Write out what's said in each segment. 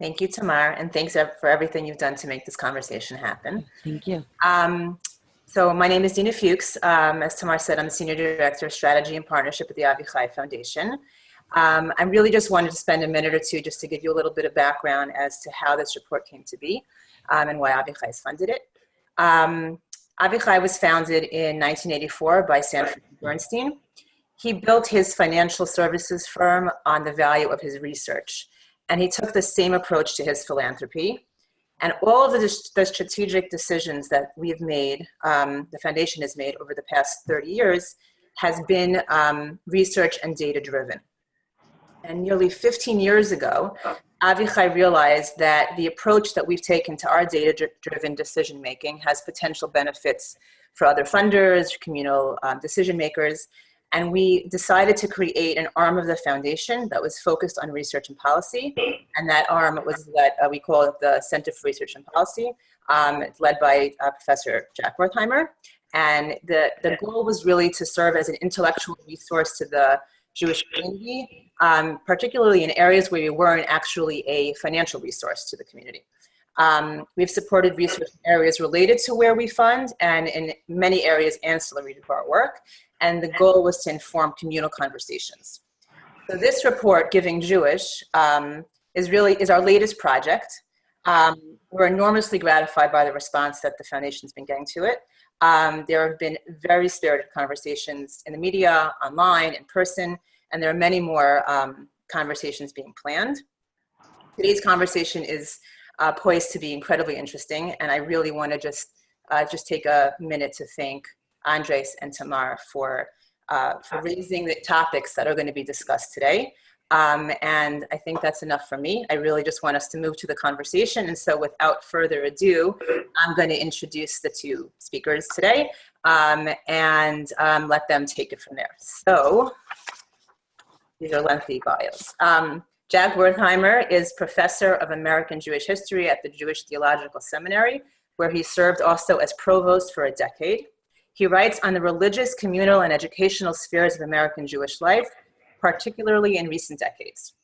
Thank you, Tamar, and thanks for everything you've done to make this conversation happen. Thank you. Um, so my name is Dina Fuchs. Um, as Tamar said, I'm the Senior Director of Strategy and Partnership at the Avichai Foundation. Um, I really just wanted to spend a minute or two just to give you a little bit of background as to how this report came to be um, and why Avichai has funded it. Um, Avichai was founded in 1984 by Sanford Bernstein. He built his financial services firm on the value of his research. And he took the same approach to his philanthropy. And all of the, the strategic decisions that we've made, um, the foundation has made over the past 30 years, has been um, research and data driven. And nearly 15 years ago, Avichai realized that the approach that we've taken to our data-driven decision-making has potential benefits for other funders, communal um, decision makers, and we decided to create an arm of the foundation that was focused on research and policy. And that arm was led, uh, we call it the Center for Research and Policy. Um, it's led by uh, Professor Jack Wertheimer. And the, the goal was really to serve as an intellectual resource to the Jewish community, um, particularly in areas where we weren't actually a financial resource to the community. Um, we've supported research in areas related to where we fund and in many areas ancillary to our work and the goal was to inform communal conversations. So this report, Giving Jewish, um, is really is our latest project. Um, we're enormously gratified by the response that the foundation's been getting to it. Um, there have been very spirited conversations in the media, online, in person, and there are many more um, conversations being planned. Today's conversation is uh, poised to be incredibly interesting, and I really want to just uh, just take a minute to thank Andres and Tamar for, uh, for raising the topics that are going to be discussed today. Um, and I think that's enough for me. I really just want us to move to the conversation. And so without further ado, I'm going to introduce the two speakers today um, and um, let them take it from there. So these are lengthy bios. Um, Jack Wertheimer is professor of American Jewish history at the Jewish Theological Seminary, where he served also as provost for a decade. He writes on the religious, communal, and educational spheres of American Jewish life, particularly in recent decades.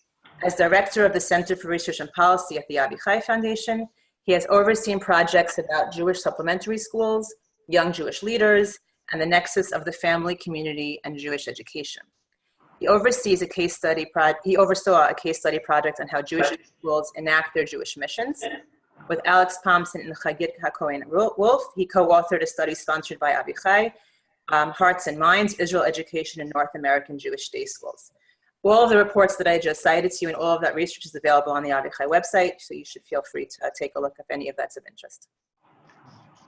As director of the Center for Research and Policy at the Avichai Foundation, he has overseen projects about Jewish supplementary schools, young Jewish leaders, and the nexus of the family, community, and Jewish education. He oversees a case study he oversaw a case study project on how Jewish schools enact their Jewish missions, with Alex Thompson and Chagit HaKohen Wolf. He co-authored a study sponsored by Avichai, um, Hearts and Minds, Israel Education in North American Jewish Day Schools. All of the reports that I just cited to you and all of that research is available on the Avichai website, so you should feel free to uh, take a look if any of that's of interest.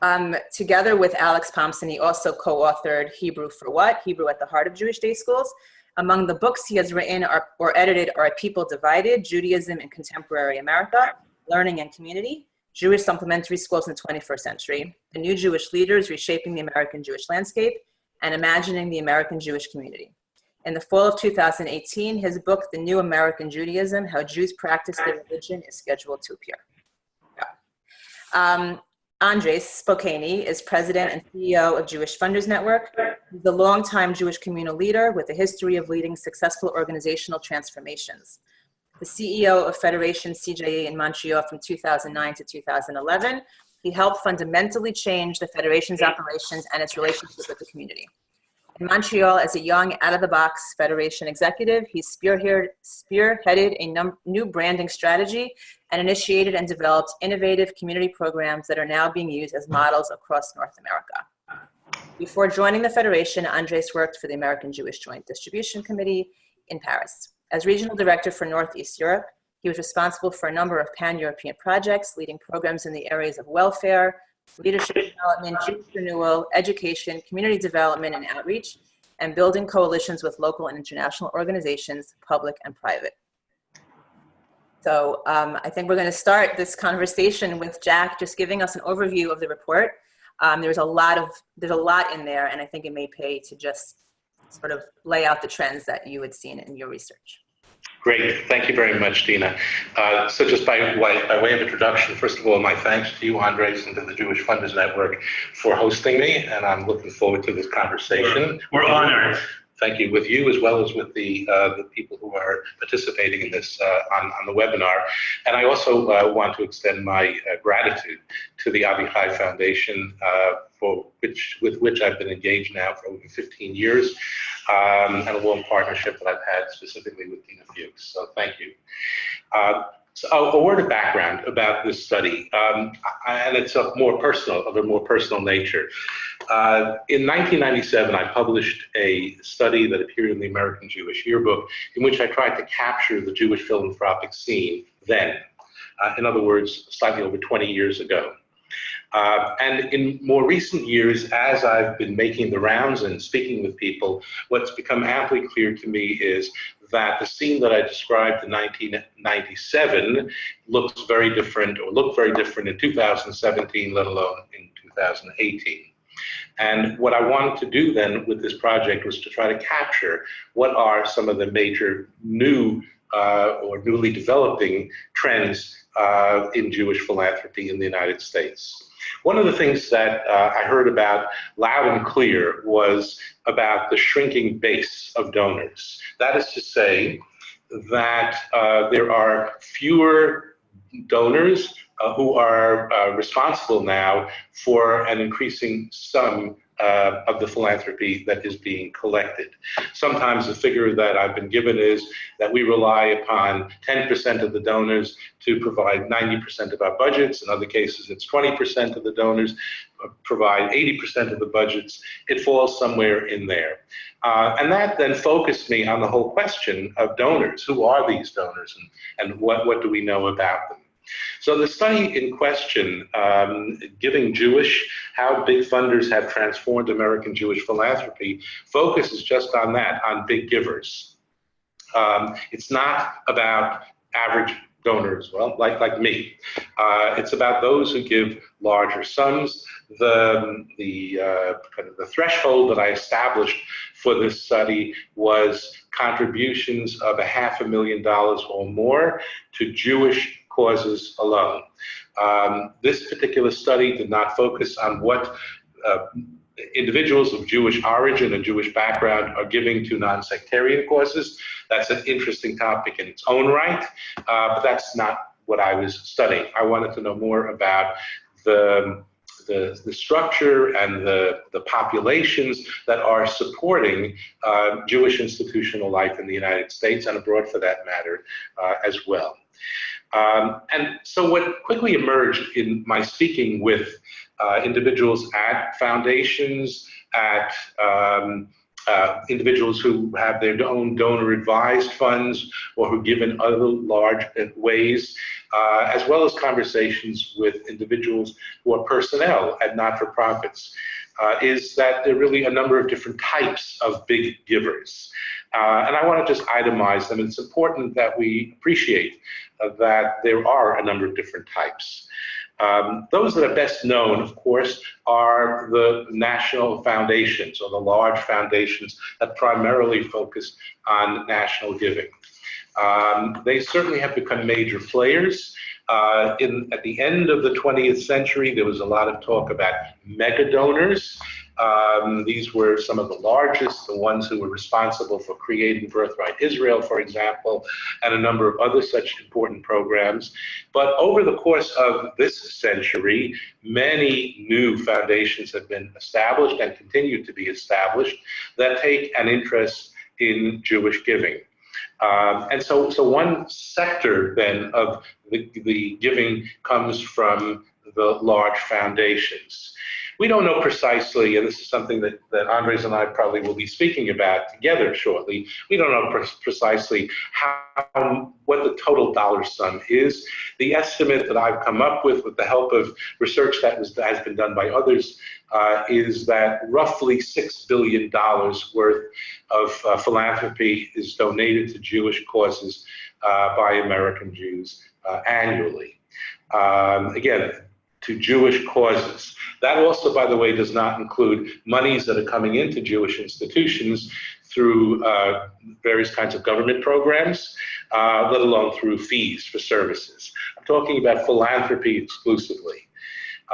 Um, together with Alex Thompson, he also co-authored Hebrew for What? Hebrew at the Heart of Jewish Day Schools. Among the books he has written are, or edited are People Divided, Judaism in Contemporary America, Learning and Community, Jewish Supplementary Schools in the 21st Century, The New Jewish Leaders Reshaping the American Jewish Landscape, and Imagining the American Jewish Community. In the fall of 2018, his book, The New American Judaism, How Jews Practice Their Religion, is scheduled to appear. Yeah. Um, Andres Spokoiny is president and CEO of Jewish Funders Network. He's a longtime Jewish communal leader with a history of leading successful organizational transformations the CEO of Federation CJA in Montreal from 2009 to 2011. He helped fundamentally change the Federation's operations and its relationship with the community. In Montreal, as a young, out-of-the-box Federation executive, he spearheaded, spearheaded a new branding strategy and initiated and developed innovative community programs that are now being used as models across North America. Before joining the Federation, Andres worked for the American Jewish Joint Distribution Committee in Paris. As regional director for Northeast Europe, he was responsible for a number of pan-European projects, leading programs in the areas of welfare, leadership development, Jewish renewal, education, community development and outreach, and building coalitions with local and international organizations, public and private. So um, I think we're going to start this conversation with Jack just giving us an overview of the report. Um, there's a lot of there's a lot in there, and I think it may pay to just sort of lay out the trends that you had seen in your research. Great, thank you very much, Dina. Uh, so just by way, by way of introduction, first of all, my thanks to you, Andres, and to the Jewish Funders Network for hosting me, and I'm looking forward to this conversation. We're honored. thank you with you as well as with the uh, the people who are participating in this uh, on, on the webinar. And I also uh, want to extend my uh, gratitude to the Avichai Foundation uh, for which with which I've been engaged now for over 15 years, um, and a warm partnership that I've had specifically with Dina Fuchs. So thank you. Uh, so a, word of background about this study, um, and it's of more personal, of a more personal nature. Uh, in 1997, I published a study that appeared in the American Jewish Yearbook, in which I tried to capture the Jewish philanthropic scene then. Uh, in other words, slightly over 20 years ago. Uh, and in more recent years, as I've been making the rounds and speaking with people, what's become amply clear to me is that the scene that I described in 1997 looks very different or looked very different in 2017, let alone in 2018. And what I wanted to do then with this project was to try to capture what are some of the major new uh, or newly developing trends uh, in Jewish philanthropy in the United States. One of the things that uh, I heard about loud and clear was about the shrinking base of donors. That is to say that uh, there are fewer donors uh, who are uh, responsible now for an increasing sum uh, of the philanthropy that is being collected. Sometimes the figure that I've been given is that we rely upon 10% of the donors to provide 90% of our budgets. In other cases, it's 20% of the donors provide 80% of the budgets. It falls somewhere in there. Uh, and that then focused me on the whole question of donors. Who are these donors and, and what, what do we know about them? So the study in question, um, Giving Jewish, How Big Funders Have Transformed American Jewish Philanthropy, focuses just on that, on big givers. Um, it's not about average donors, well, like, like me. Uh, it's about those who give larger sums. The, the, uh, kind of the threshold that I established for this study was contributions of a half a million dollars or more to Jewish causes alone. Um, this particular study did not focus on what uh, individuals of Jewish origin and Jewish background are giving to non-sectarian causes. That's an interesting topic in its own right, uh, but that's not what I was studying. I wanted to know more about the the, the structure and the, the populations that are supporting uh, Jewish institutional life in the United States and abroad for that matter uh, as well. Um, and so what quickly emerged in my speaking with uh, individuals at foundations, at um, uh, individuals who have their own donor advised funds or who give in other large ways, uh, as well as conversations with individuals who are personnel at not-for-profits, uh, is that there are really a number of different types of big givers. Uh, and I want to just itemize them. It's important that we appreciate uh, that there are a number of different types. Um, those that are best known, of course, are the national foundations or the large foundations that primarily focus on national giving. Um, they certainly have become major players. Uh, in, at the end of the 20th century, there was a lot of talk about mega donors. Um, these were some of the largest, the ones who were responsible for creating Birthright Israel, for example, and a number of other such important programs. But over the course of this century, many new foundations have been established and continue to be established that take an interest in Jewish giving. Um, and so, so one sector then of the, the giving comes from the large foundations. We don't know precisely, and this is something that, that Andres and I probably will be speaking about together shortly. We don't know pre precisely how what the total dollar sum is. The estimate that I've come up with, with the help of research that was, has been done by others, uh, is that roughly six billion dollars worth of uh, philanthropy is donated to Jewish causes uh, by American Jews uh, annually. Um, again, to Jewish causes. That also, by the way, does not include monies that are coming into Jewish institutions through uh, various kinds of government programs, uh, let alone through fees for services. I'm talking about philanthropy exclusively.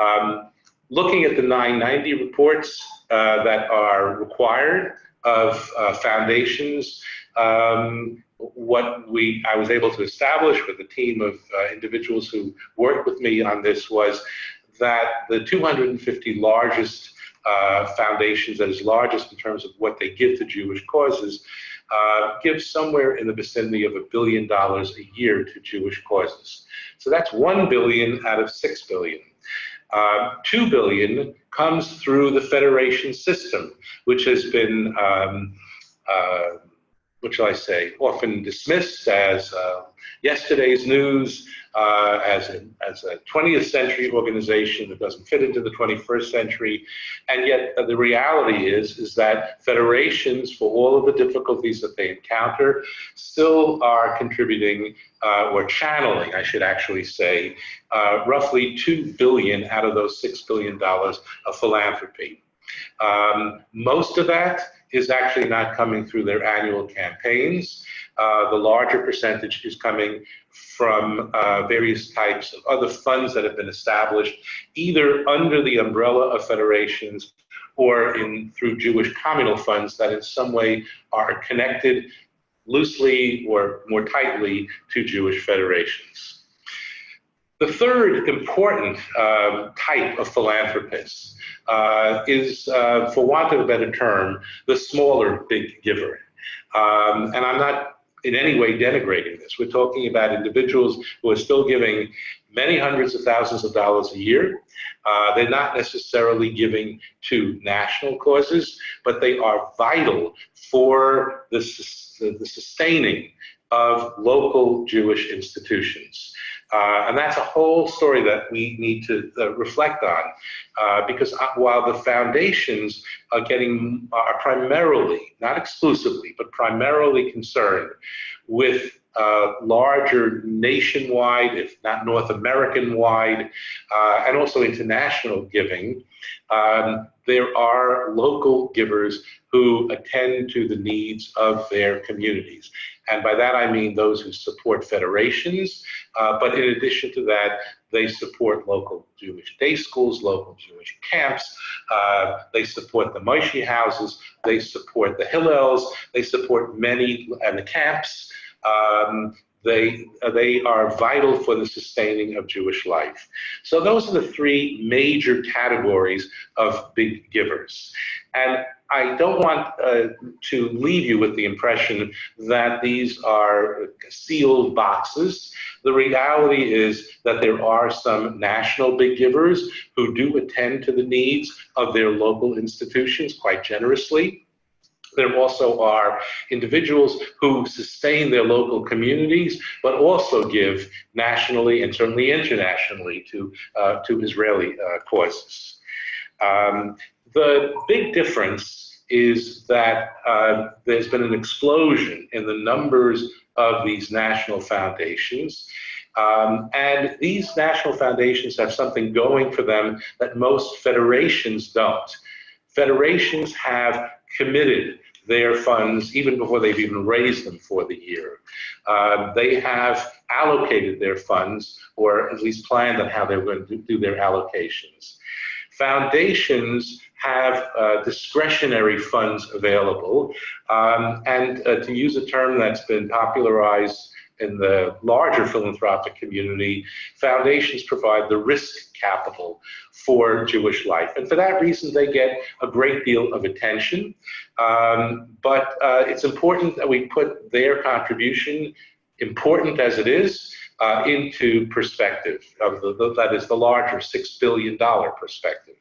Um, looking at the 990 reports uh, that are required of uh, foundations. Um, what we I was able to establish with a team of uh, individuals who worked with me on this was that the 250 largest uh, foundations, that is largest in terms of what they give to Jewish causes, uh, give somewhere in the vicinity of a billion dollars a year to Jewish causes. So that's one billion out of six billion. Uh, two billion comes through the federation system, which has been um, uh, what shall I say, often dismissed as uh, yesterday's news, uh, as, a, as a 20th century organization that doesn't fit into the 21st century. And yet uh, the reality is, is that federations, for all of the difficulties that they encounter, still are contributing uh, or channeling, I should actually say, uh, roughly 2 billion out of those $6 billion of philanthropy. Um, most of that is actually not coming through their annual campaigns. Uh, the larger percentage is coming from uh, various types of other funds that have been established, either under the umbrella of federations or in through Jewish communal funds that in some way are connected loosely or more tightly to Jewish federations. The third important um, type of philanthropist uh, is, uh, for want of a better term, the smaller big giver. Um, and I'm not in any way denigrating this. We're talking about individuals who are still giving many hundreds of thousands of dollars a year. Uh, they're not necessarily giving to national causes, but they are vital for the, the sustaining of local Jewish institutions. Uh, and that's a whole story that we need to uh, reflect on, uh, because uh, while the foundations are getting are primarily, not exclusively, but primarily concerned with uh, larger nationwide, if not North American wide, uh, and also international giving, um, there are local givers who attend to the needs of their communities. And by that I mean those who support federations, uh, but in addition to that, they support local Jewish day schools, local Jewish camps, uh, they support the Moishe houses, they support the Hillels, they support many, and the camps, um, they, uh, they are vital for the sustaining of Jewish life. So those are the three major categories of big givers. And I don't want uh, to leave you with the impression that these are sealed boxes. The reality is that there are some national big givers who do attend to the needs of their local institutions quite generously. There also are individuals who sustain their local communities, but also give nationally and certainly internationally to, uh, to Israeli uh, causes. Um, the big difference is that uh, there's been an explosion in the numbers of these national foundations. Um, and these national foundations have something going for them that most federations don't. Federations have committed their funds even before they've even raised them for the year. Uh, they have allocated their funds or at least planned on how they're going to do their allocations. Foundations have uh, discretionary funds available. Um, and uh, to use a term that's been popularized in the larger philanthropic community, foundations provide the risk capital for Jewish life. And for that reason, they get a great deal of attention. Um, but uh, it's important that we put their contribution, important as it is, uh, into perspective, the, that is the larger $6 billion perspective.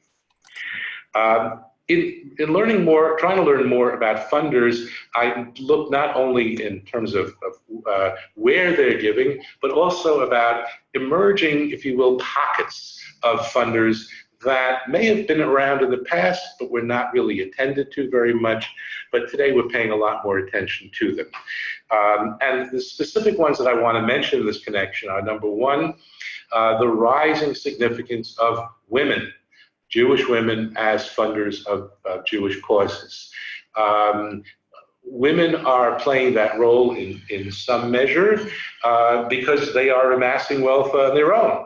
Um, in, in, learning more, trying to learn more about funders, I look not only in terms of, of uh, where they're giving, but also about emerging, if you will, pockets of funders that may have been around in the past, but were not really attended to very much. But today we're paying a lot more attention to them. Um, and the specific ones that I want to mention in this connection are number one, uh, the rising significance of women Jewish women as funders of, Jewish causes. Um, women are playing that role in, in some measure uh, because they are amassing wealth on their own.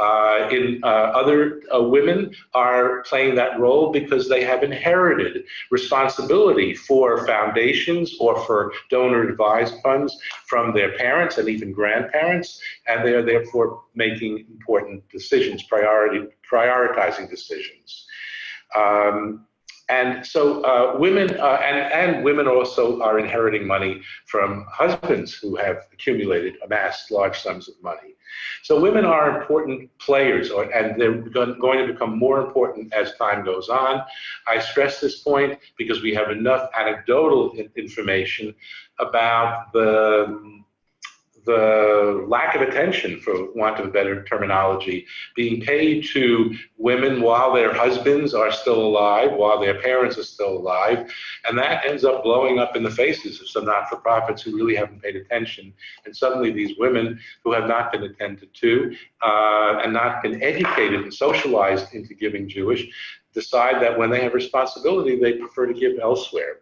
Uh, in uh, other uh, women are playing that role because they have inherited responsibility for foundations or for donor advised funds from their parents and even grandparents, and they are therefore making important decisions, priority, prioritizing decisions. Um, and so uh, women, uh, and, and women also are inheriting money from husbands who have accumulated, amassed large sums of money. So women are important players, or, and they're going to become more important as time goes on. I stress this point because we have enough anecdotal information about the the lack of attention, for want of a better terminology, being paid to women while their husbands are still alive, while their parents are still alive, and that ends up blowing up in the faces of some not-for-profits who really haven't paid attention. And suddenly these women who have not been attended to uh, and not been educated and socialized into giving Jewish decide that when they have responsibility, they prefer to give elsewhere.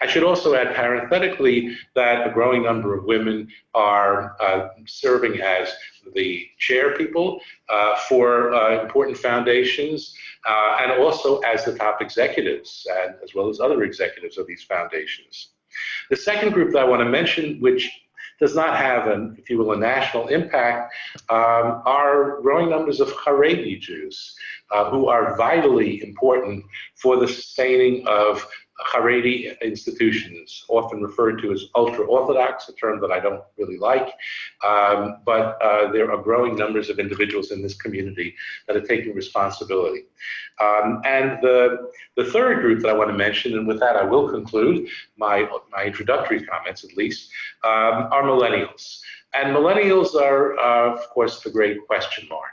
I should also add parenthetically that a growing number of women are uh, serving as the chair people uh, for uh, important foundations uh, and also as the top executives and as well as other executives of these foundations. The second group that I want to mention, which does not have, an, if you will, a national impact, um, are growing numbers of Haredi Jews uh, who are vitally important for the sustaining of Haredi institutions, often referred to as ultra-Orthodox, a term that I don't really like, um, but uh, there are growing numbers of individuals in this community that are taking responsibility. Um, and the, the third group that I want to mention, and with that I will conclude my, my introductory comments at least, um, are millennials. And millennials are, uh, of course, the great question mark.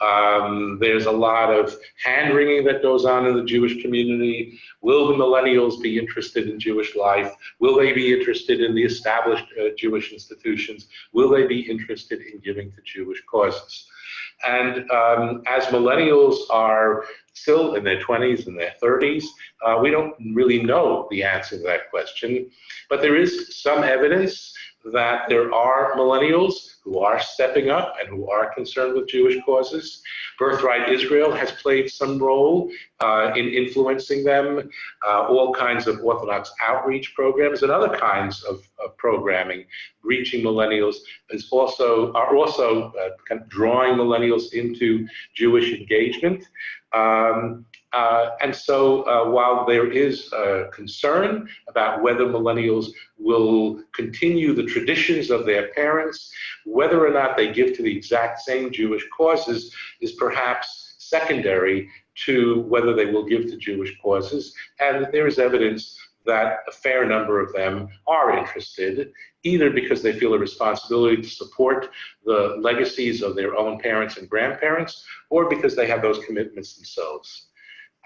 Um, there's a lot of hand wringing that goes on in the Jewish community. Will the millennials be interested in Jewish life? Will they be interested in the established uh, Jewish institutions? Will they be interested in giving to Jewish causes? And um, as millennials are still in their 20s and their 30s, uh, we don't really know the answer to that question. But there is some evidence that there are millennials who are stepping up and who are concerned with Jewish causes. Birthright Israel has played some role uh, in influencing them. Uh, all kinds of Orthodox outreach programs and other kinds of, of programming reaching millennials is also are also uh, kind of drawing millennials into Jewish engagement. Um, and so uh, while there is concern about whether millennials will continue the traditions of their parents, whether or not they give to the exact same Jewish causes is perhaps secondary to whether they will give to Jewish causes. And there is evidence that a fair number of them are interested, either because they feel a responsibility to support the legacies of their own parents and grandparents, or because they have those commitments themselves.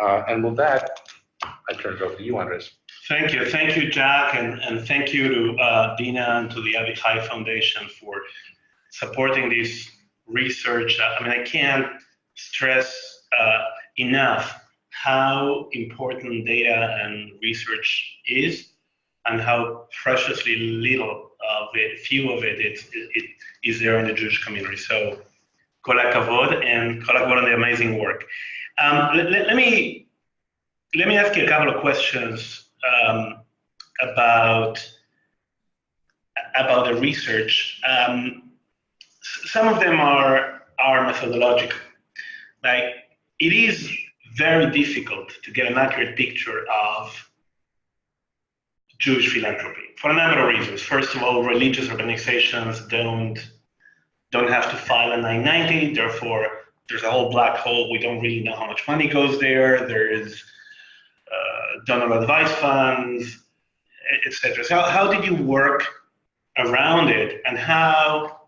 Uh, and with that, I turn it over to you, Andres. Thank you. Thank you, Jack, and, and thank you to uh, Dina and to the Avichai Foundation for supporting this research. I mean, I can't stress uh, enough how important data and research is and how preciously little of it, few of it, it, it is there in the Jewish community. So, kol and kol on the amazing work. Um, let, let, let, me let me ask you a couple of questions um, about about the research. Um, some of them are are methodological. Like it is very difficult to get an accurate picture of Jewish philanthropy for a number of reasons. First of all, religious organizations don't don't have to file a 990, therefore there's a whole black hole. We don't really know how much money goes there. There is uh, donor advice funds, etc. So how did you work around it, and how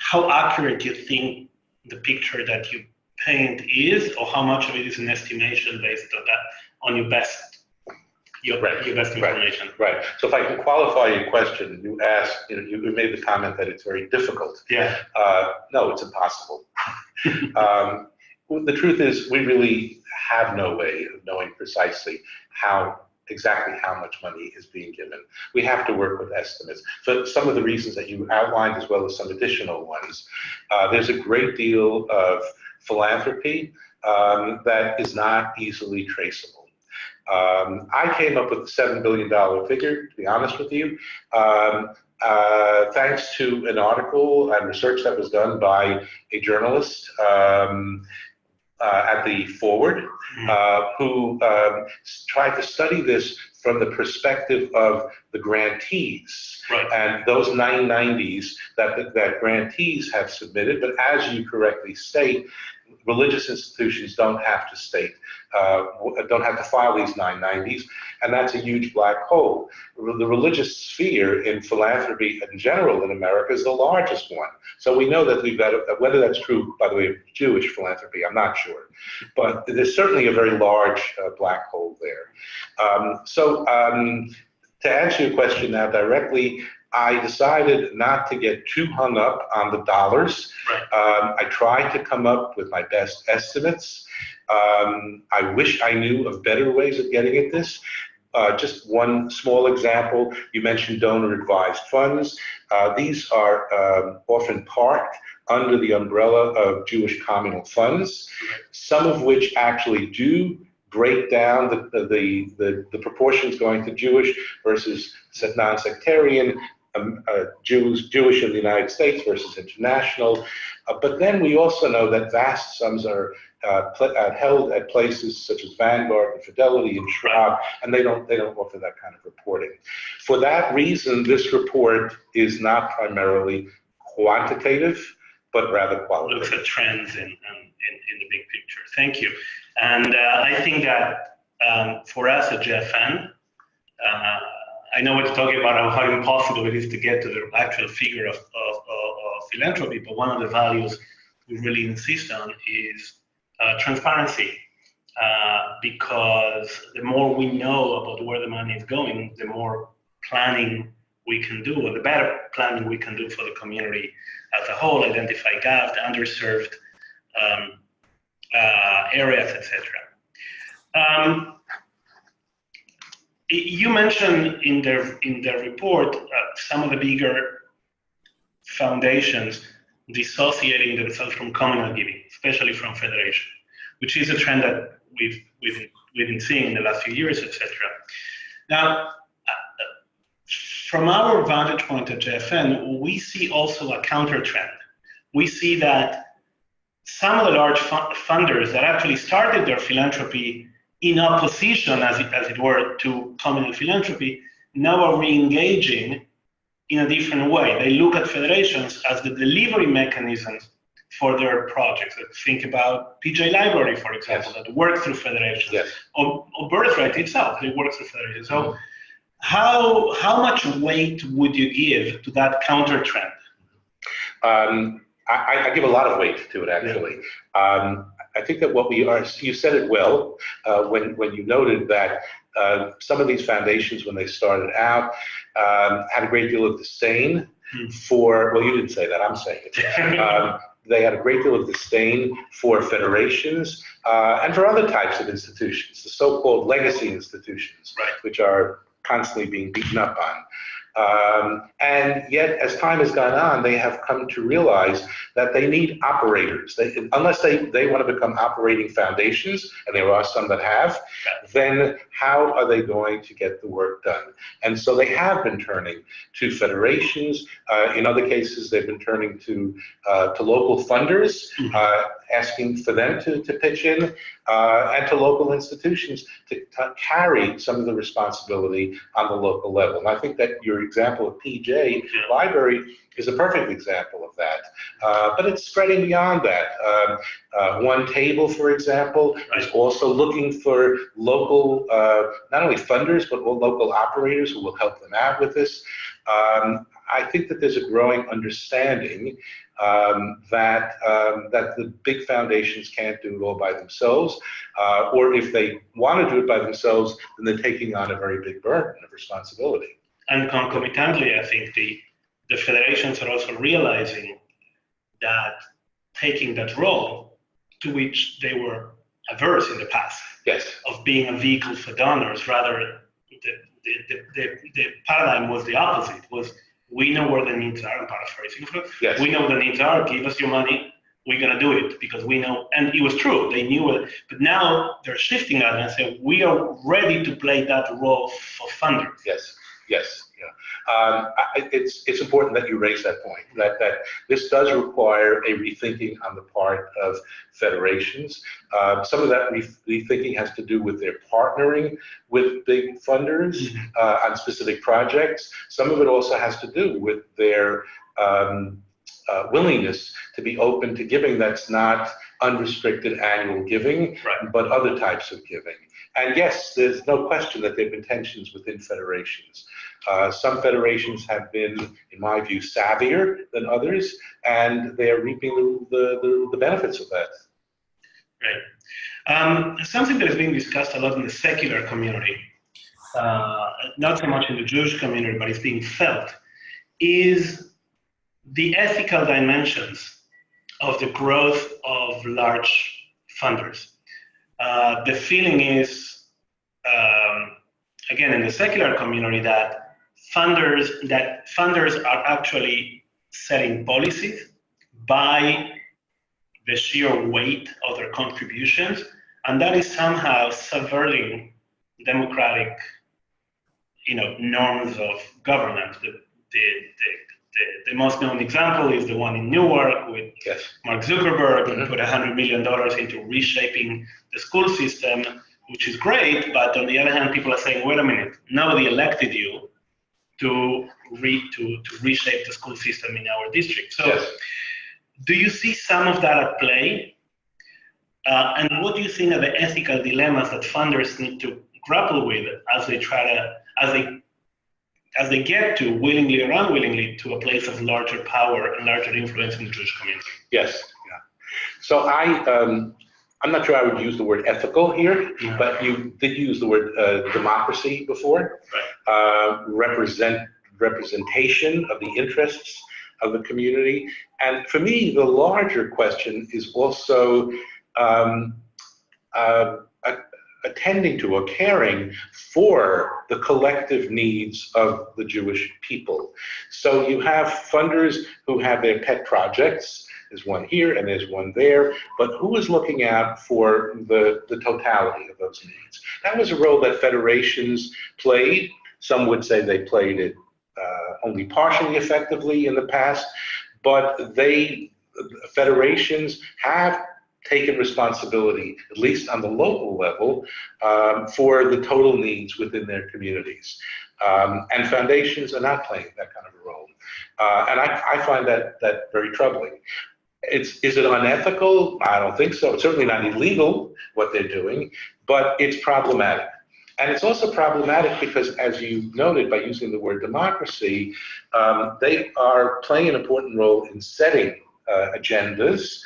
how accurate do you think the picture that you paint is, or how much of it is an estimation based on that on your best your, right. your best information. Right. right. So if I can qualify your question, you asked, you, know, you made the comment that it's very difficult. Yeah. Uh, no, it's impossible. um, the truth is, we really have no way of knowing precisely how exactly how much money is being given. We have to work with estimates. For some of the reasons that you outlined, as well as some additional ones, uh, there's a great deal of philanthropy um, that is not easily traceable. Um, I came up with the $7 billion figure, to be honest with you, um, uh, thanks to an article and research that was done by a journalist um, uh, at the Forward, uh, who um, tried to study this from the perspective of the grantees Right. and those 990s that, that grantees have submitted. But as you correctly state, religious institutions don't have to state, uh, don't have to file these 990s, and that's a huge black hole. The religious sphere in philanthropy in general in America is the largest one. So we know that we've got, whether that's true, by the way, of Jewish philanthropy, I'm not sure. But there's certainly a very large uh, black hole there. Um, so um, to answer your question now directly, I decided not to get too hung up on the dollars. Right. Um, I tried to come up with my best estimates. Um, I wish I knew of better ways of getting at this. Uh, just one small example, you mentioned donor advised funds. Uh, these are um, often parked under the umbrella of Jewish communal funds, some of which actually do break down the, the, the, the proportions going to Jewish versus non-sectarian, um, uh, Jews, Jewish in the United States versus international. Uh, but then we also know that vast sums are uh, uh, held at places such as Vanguard and Fidelity and Schwab, and they don't they don't offer that kind of reporting. For that reason, this report is not primarily quantitative, but rather looks qualitative. at trends in, in, in in the big picture. Thank you. And uh, I think that um, for us at JFN, uh, I know we're talking about how impossible it is to get to the actual figure of, of, of, of philanthropy, but one of the values we really insist on is uh, transparency. Uh, because the more we know about where the money is going, the more planning we can do, or the better planning we can do for the community as a whole, identify gaps, the underserved um, uh, areas, etc. Um, you mentioned in the in the report uh, some of the bigger foundations dissociating themselves from communal giving, especially from federation, which is a trend that we've we've we've been seeing in the last few years, etc. Now, from our vantage point at JFN, we see also a counter trend. We see that some of the large funders that actually started their philanthropy in opposition, as it, as it were, to communal philanthropy, now are re-engaging in a different way. They look at federations as the delivery mechanisms for their projects. Think about PJ Library, for example, Yes. that work through federations, Yes. or, or Birthright itself, they work through federations. So how, how much weight would you give to that counter trend? Um, I, I give a lot of weight to it, actually. Um, I think that what we are, you said it well uh, when, when you noted that uh, some of these foundations, when they started out, um, had a great deal of disdain Hmm. for, well, you didn't say that, I'm saying it. Um, they had a great deal of disdain for federations uh, and for other types of institutions, the so-called legacy institutions, Right. which are constantly being beaten up on. Um, and yet, as time has gone on, they have come to realize that they need operators. They, unless they, they want to become operating foundations, and there are some that have, then how are they going to get the work done? And so they have been turning to federations. Uh, in other cases, they've been turning to, uh, to local funders, uh, asking for them to, to pitch in, uh, and to local institutions to, to carry some of the responsibility on the local level. And I think that your example of PJ. Library is a perfect example of that. Uh, but it's spreading beyond that. Um, uh, One Table, for example, is also looking for local, uh, not only funders, but local operators who will help them out with this. Um, I think that there's a growing understanding um, that um, that the big foundations can't do it all by themselves, uh, or if they want to do it by themselves, then they're taking on a very big burden of responsibility. And concomitantly, I think the, the federations are also realizing that taking that role to which they were averse in the past Yes. of being a vehicle for donors rather the, the, the, the, the paradigm was the opposite. Was we know where the needs are. I'm paraphrasing. Yes. We know the needs are. Give us your money. We're gonna do it because we know. And it was true. They knew it. But now they're shifting that and say we are ready to play that role for funders. Yes, yes, yeah. Um, I, it's it's important that you raise that point. That that this does require a rethinking on the part of federations. Um, some of that re- rethinking has to do with their partnering with big funders uh, on specific projects. Some of it also has to do with their um, uh, willingness to be open to giving that's not unrestricted annual giving, Right. but other types of giving. And yes, there's no question that there have been tensions within federations. Uh, some federations have been, in my view, savvier than others, and they are reaping the, the, the, the benefits of that. Right. Um, something that is being discussed a lot in the secular community, uh, not so much in the Jewish community, but it's being felt, is the ethical dimensions of the growth of large funders. Uh, the feeling is, um, again, in the secular community, that funders that funders are actually setting policies by the sheer weight of their contributions, and that is somehow subverting democratic, you know, norms of governance. The, the, the, the, the most known example is the one in Newark with Yes. Mark Zuckerberg, who Mhm. put $100 million into reshaping the school system, which is great, but on the other hand, people are saying, wait a minute, nobody elected you to, re, to, to reshape the school system in our district. So Yes. do you see some of that at play? Uh, and what do you think are the ethical dilemmas that funders need to grapple with as they try to, as they, as they get to willingly or unwillingly to a place of larger power and larger influence in the Jewish community? Yes. Yeah. So I, um, I'm not sure I would use the word ethical here, Yeah. but you did use the word uh, democracy before. Uh, represent representation of the interests of the community, and for me, the larger question is also um, uh, attending to or caring for the collective needs of the Jewish people. So you have funders who have their pet projects. There's one here and there's one there, but who is looking out for the, the totality of those needs? That was a role that federations played. Some would say they played it uh, only partially effectively in the past, but they, federations have taken responsibility, at least on the local level, um, for the total needs within their communities. Um, and foundations are not playing that kind of a role. Uh, and I, I find that, that very troubling. It's, is it unethical? I don't think so. It's certainly not illegal what they're doing, but it's problematic. And it's also problematic because, as you noted by using the word democracy, um, they are playing an important role in setting uh, agendas.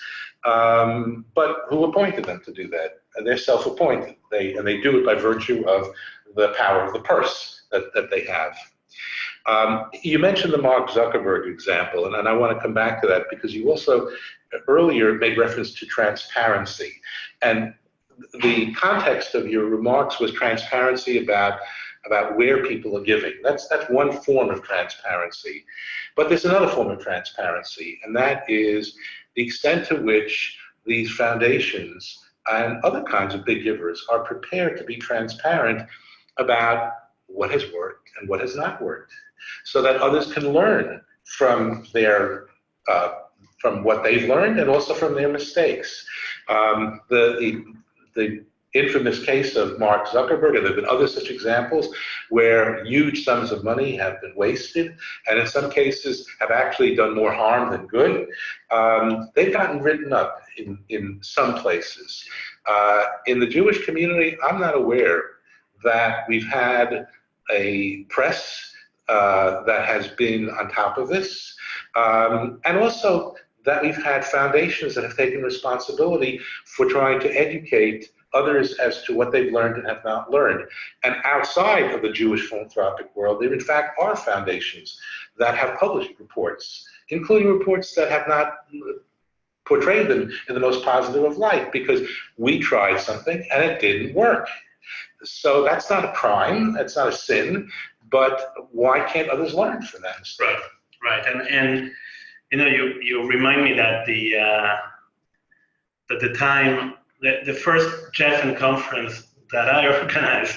Um, but who appointed them to do that? They're self-appointed. They and they do it by virtue of the power of the purse that, that they have. Um, you mentioned the Mark Zuckerberg example, and, and I want to come back to that because you also earlier made reference to transparency. And the context of your remarks was transparency about about where people are giving. That's that's one form of transparency. But there's another form of transparency, and that is the extent to which these foundations and other kinds of big givers are prepared to be transparent about what has worked and what has not worked, so that others can learn from their uh, from what they've learned and also from their mistakes. Um, the, the the infamous case of Mark Zuckerberg, and there have been other such examples where huge sums of money have been wasted, and in some cases have actually done more harm than good. Um, they've gotten written up in, in some places. Uh, in the Jewish community, I'm not aware that we've had a press uh, that has been on top of this, um, and also that we've had foundations that have taken responsibility for trying to educate others as to what they've learned and have not learned. And outside of the Jewish philanthropic world, there in fact are foundations that have published reports, including reports that have not portrayed them in the most positive of light because we tried something and it didn't work. So that's not a crime, that's not a sin, but why can't others learn from that? Right, right. And, and you know, you, you remind me that the, uh, that the time, the, the first GEFN conference that I organized,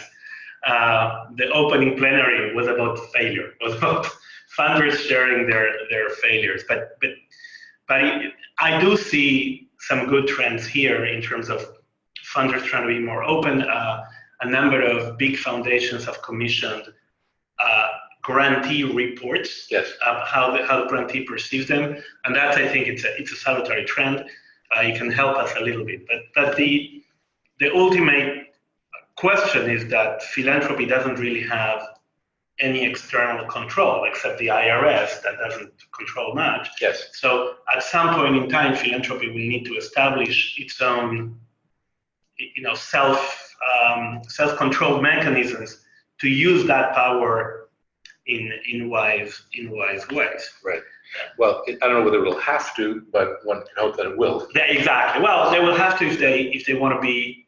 uh, the opening plenary was about failure, was about funders sharing their, their failures. But, but, but I do see some good trends here in terms of funders trying to be more open. Uh, a number of big foundations have commissioned uh, grantee reports yes. of how the, how the grantee perceives them, and that I think it's a it's a salutary trend. Uh, it can help us a little bit, but but the the ultimate question is that philanthropy doesn't really have any external control except the IRS that doesn't control much. Yes. So at some point in time, philanthropy will need to establish its own, you know, self um, self-controlled mechanisms to use that power in in wise in wise ways. Right. Well, I don't know whether it'll have to, but one can hope that it will. Yeah, exactly. Well, they will have to if they if they want to be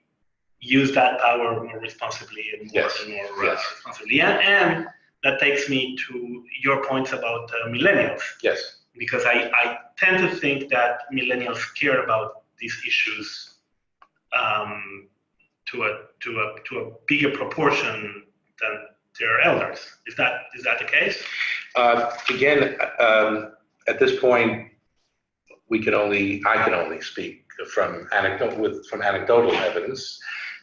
use that power more responsibly and more, yes. and more yes. uh, responsibly. And, and that takes me to your points about uh, millennials. Yes. Because I, I tend to think that millennials care about these issues um, to a to a to a bigger proportion than their elders. Is that is that the case? Uh, again, um, at this point, we can only I can only speak from anecdotal with from anecdotal evidence.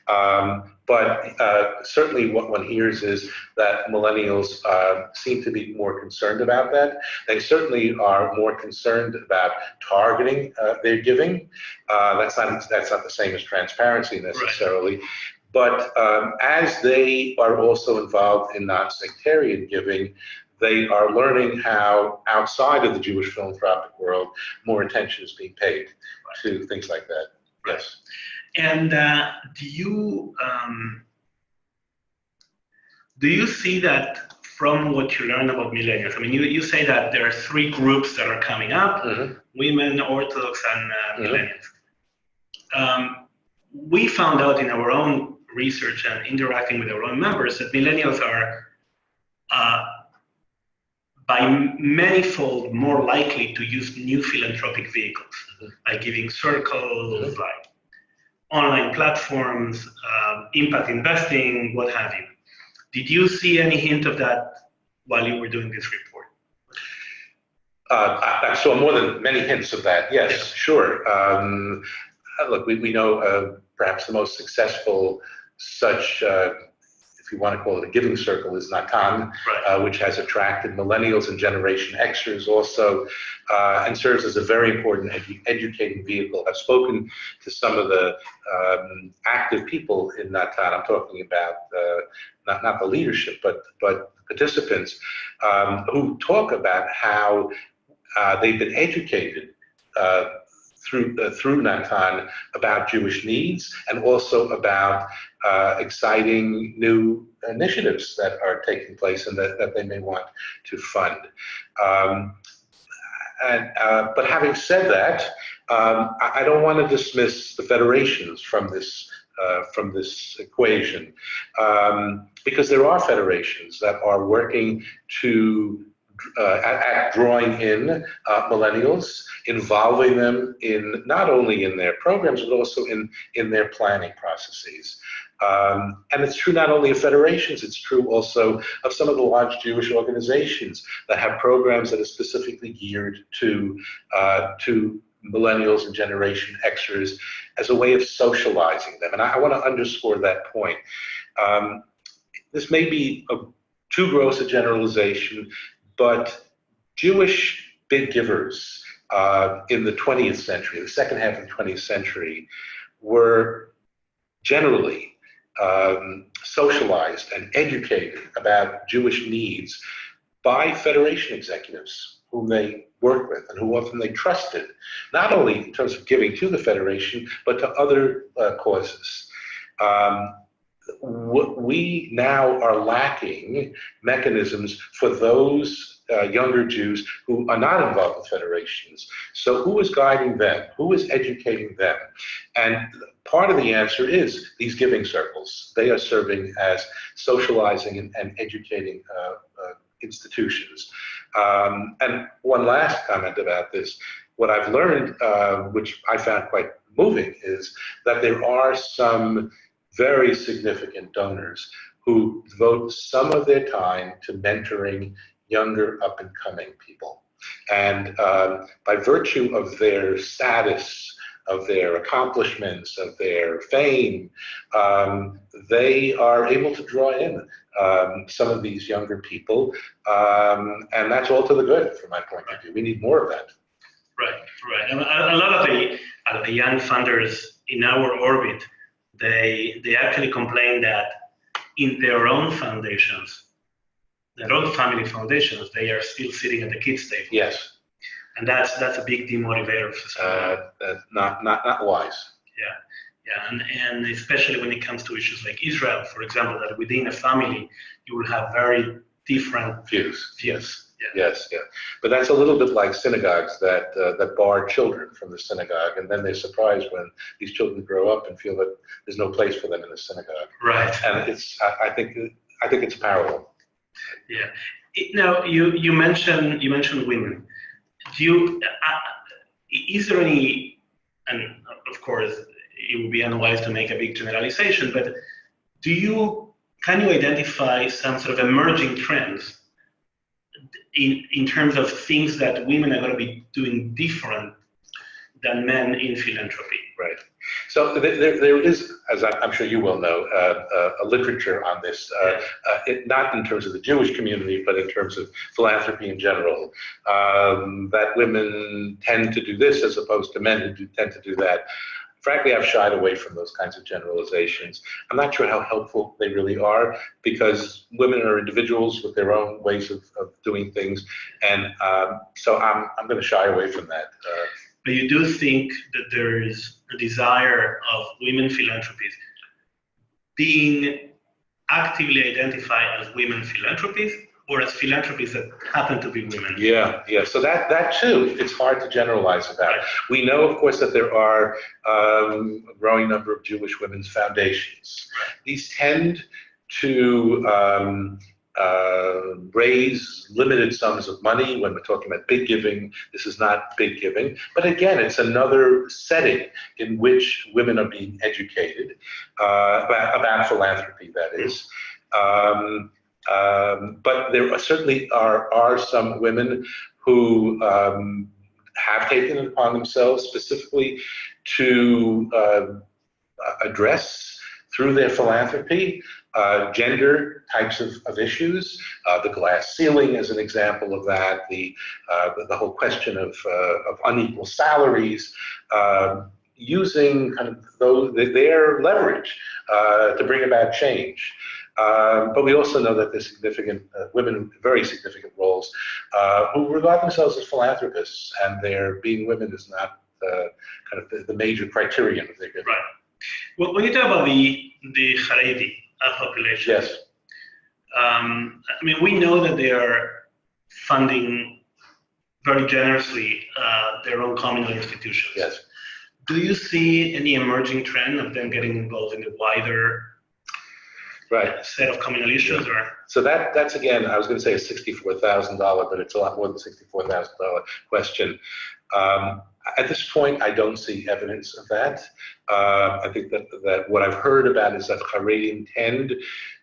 Um, but uh, certainly what one hears is that millennials uh, seem to be more concerned about that. They certainly are more concerned about targeting uh, their giving. Uh, that's, not, that's not the same as transparency necessarily. Right. But um, as they are also involved in non-sectarian giving, they are learning how outside of the Jewish philanthropic world, more attention is being paid right. to things like that. Yes. And uh, do you um, do you see that from what you learn about millennials? I mean, you, you say that there are three groups that are coming up: mm-hmm. women, Orthodox, and uh, millennials. Mm-hmm. Um, we found out in our own research and interacting with our own members that millennials are uh, by manifold more likely to use new philanthropic vehicles, mm-hmm. like giving circles, mm-hmm. like online platforms, um, impact investing, what have you. Did you see any hint of that while you were doing this report? Uh, I, I, saw more than many hints of that, yes, yes. sure. Um, look, we, we know uh, perhaps the most successful such uh, if you want to call it a giving circle, is Natan, right. uh, which has attracted millennials and Generation Xers also, uh, and serves as a very important edu educating vehicle. I've spoken to some of the um, active people in Natan. I'm talking about uh, not not the leadership, but but participants um, who talk about how uh, they've been educated uh, through uh, through Natan about Jewish needs and also about uh, exciting new initiatives that are taking place and that, that they may want to fund. Um, and, uh, but having said that, um, I, I, don't want to dismiss the federations from this uh, from this equation um, because there are federations that are working to uh, at, at, drawing in uh, millennials, involving them in not only in their programs but also in in their planning processes. Um, and it's true not only of federations, it's true also of some of the large Jewish organizations that have programs that are specifically geared to, uh, to millennials and Generation Xers as a way of socializing them. And I, I want to underscore that point. Um, this may be a, too gross a generalization, but Jewish big givers uh, in the 20th century, the second half of the 20th century, were generally um, socialized and educated about Jewish needs by Federation executives whom they worked with and who often they trusted, not only in terms of giving to the Federation, but to other uh, causes. Um, we now are lacking mechanisms for those uh, younger Jews who are not involved with federations. So who is guiding them? Who is educating them? And part of the answer is these giving circles. They are serving as socializing and, and educating uh, uh, institutions. Um, and one last comment about this. What I've learned, uh, which I found quite moving, is that there are some very significant donors who devote some of their time to mentoring younger up and coming people. And um, by virtue of their status, of their accomplishments, of their fame, um, they are able to draw in um, some of these younger people. Um, and that's all to the good from my point of view. We need more of that. Right, right. And a, lot of the, uh, the young funders in our orbit, they, they actually complain that in their own foundations, their own family foundations, they are still sitting at the kids' table. Yes. And that's that's a big demotivator for some. Uh, that's not, not, not wise. Yeah, yeah, and, and especially when it comes to issues like Israel, for example, that within a family you will have very different Views. views. Yes, yeah. But that's a little bit like synagogues that uh, that bar children from the synagogue, and then they're surprised when these children grow up and feel that there's no place for them in the synagogue. Right. And it's, I, I think, I think it's parallel. Yeah. It, now you you mentioned you mentioned women. Do you uh, is there any and of course it would be unwise to make a big generalization, but do you can you identify some sort of emerging trends in in terms of things that women are going to be doing different than men in philanthropy? Right. So there, there is, as I'm sure you well know, uh, uh, a literature on this, uh, uh, it, not in terms of the Jewish community, but in terms of philanthropy in general, um, that women tend to do this as opposed to men who do, tend to do that. Frankly, I've shied away from those kinds of generalizations. I'm not sure how helpful they really are because women are individuals with their own ways of, of doing things. And um, so I'm, I'm going to shy away from that. Uh, but you do think that there is a desire of women philanthropies being actively identified as women philanthropies or as philanthropies that happen to be women. Yeah, yeah. So that that too, it's hard to generalize about. We know, of course, that there are um, a growing number of Jewish women's foundations. These tend to um, uh, raise limited sums of money when we're talking about big giving. This is not big giving. But again, it's another setting in which women are being educated uh, about, about, philanthropy, that is. Um, um, but there certainly are, are some women who um, have taken it upon themselves specifically to uh, address through their philanthropy uh, gender types of, of issues. Uh, the glass ceiling is an example of that. The, uh, the, the, whole question of, uh, of unequal salaries, um, using kind of those, their leverage uh, to bring about change. Um, but we also know that there's significant uh, women, very significant roles, uh, who regard themselves as philanthropists, and their being women is not uh, kind of the, the, major criterion of their giving. Right. Well, when you talk about the the Haredi population, yes. Um, I mean, we know that they are funding very generously uh, their own communal institutions. Yes. Do you see any emerging trend of them getting involved in the wider right. set of communal issues or? So that that's again i was going to say a $64000 but it's a lot more than $64000 question. Um, at this point i don't see evidence of that. Uh, i think that that what i've heard about is that haredim tend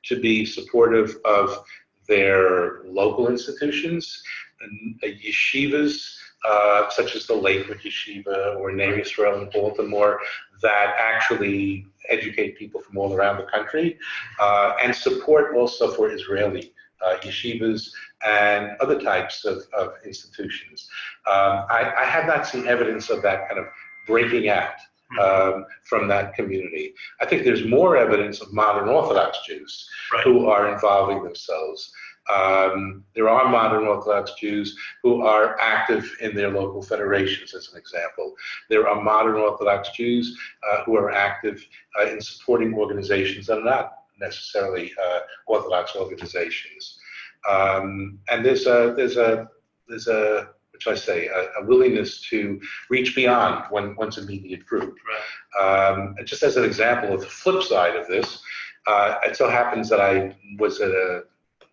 to be supportive of their local institutions and uh, yeshivas uh, such as the Lakewood Yeshiva or Ner Israel in Baltimore, that actually educate people from all around the country uh, and support also for Israeli uh, yeshivas and other types of, of institutions. Um, I, I, have not seen evidence of that kind of breaking out um, from that community. I think there's more evidence of modern Orthodox Jews right. who are involving themselves. Um, there are modern Orthodox Jews who are active in their local federations, as an example. There are modern Orthodox Jews uh, who are active uh, in supporting organizations that are not necessarily uh, Orthodox organizations. Um, and there's a, there's a, there's a, what should I say, a, a willingness to reach beyond one, one's immediate group. Right. Um, just as an example of the flip side of this, uh, it so happens that I was at a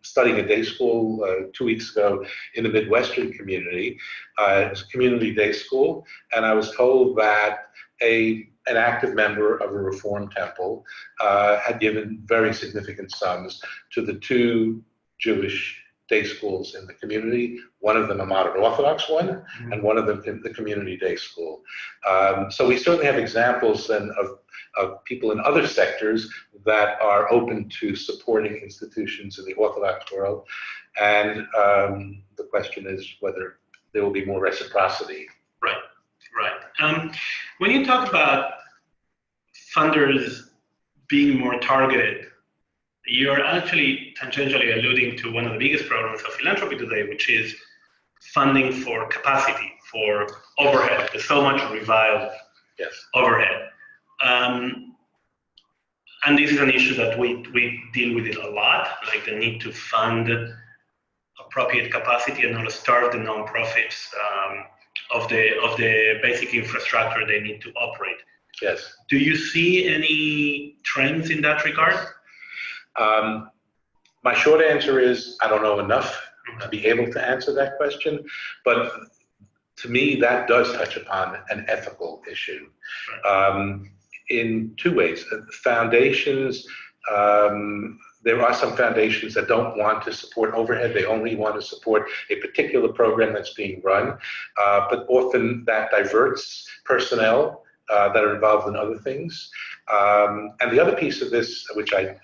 studying a day school uh, two weeks ago in the Midwestern community. Uh, it was a community day school, and I was told that a an active member of a Reform temple uh, had given very significant sums to the two Jewish day schools in the community, one of them a modern Orthodox one, and one of them the community day school. Um, so we certainly have examples then of, of people in other sectors that are open to supporting institutions in the Orthodox world. And um, the question is whether there will be more reciprocity. Right, right. Um, when you talk about funders being more targeted you're actually tangentially alluding to one of the biggest problems of philanthropy today, which is funding for capacity, for overhead. There's so much reviled yes. overhead. Um, and this is an issue that we, we deal with it a lot, like the need to fund appropriate capacity and not starve the nonprofits um, of the of the basic infrastructure they need to operate. Yes. Do you see any trends in that regard? Um, my short answer is I don't know enough to be able to answer that question, but to me that does touch upon an ethical issue um, in two ways. Foundations, um, there are some foundations that don't want to support overhead. They only want to support a particular program that's being run, uh, but often that diverts personnel uh, that are involved in other things. Um, and the other piece of this, which I